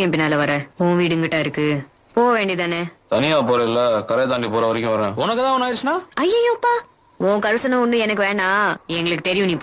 என் பின்னால வர. உன் வீடுங்கிட்ட இருக்கு. போக வேண்டியதானே? தனியா போறேல்ல கரை தாண்டி போற வரைக்கும் வரேன். உனக்குதான் ஆயிடுச்சுன்னா? ஐயோப்பா உன் கருசனை ஒண்ணு எனக்கு வேணாம். எங்களுக்கு தெரியும் நீ